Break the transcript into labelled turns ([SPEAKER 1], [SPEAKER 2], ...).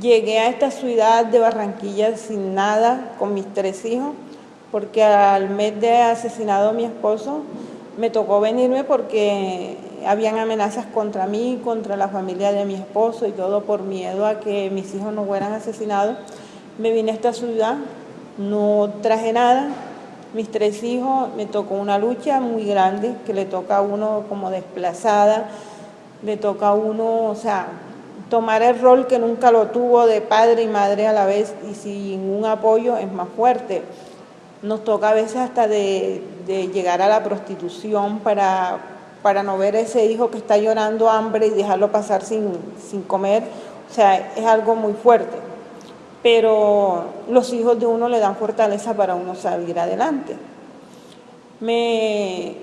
[SPEAKER 1] Llegué a esta ciudad de Barranquilla sin nada, con mis tres hijos, porque al mes de asesinado a mi esposo me tocó venirme porque habían amenazas contra mí, contra la familia de mi esposo y todo por miedo a que mis hijos no fueran asesinados. Me vine a esta ciudad, no traje nada, mis tres hijos, me tocó una lucha muy grande que le toca a uno como desplazada, le toca a uno, o sea, tomar el rol que nunca lo tuvo de padre y madre a la vez y sin un apoyo es más fuerte. Nos toca a veces hasta de, llegar a la prostitución para, para no ver a ese hijo que está llorando hambre y dejarlo pasar sin, sin comer. O sea, es algo muy fuerte. Pero los hijos de uno le dan fortaleza para uno salir adelante. Me,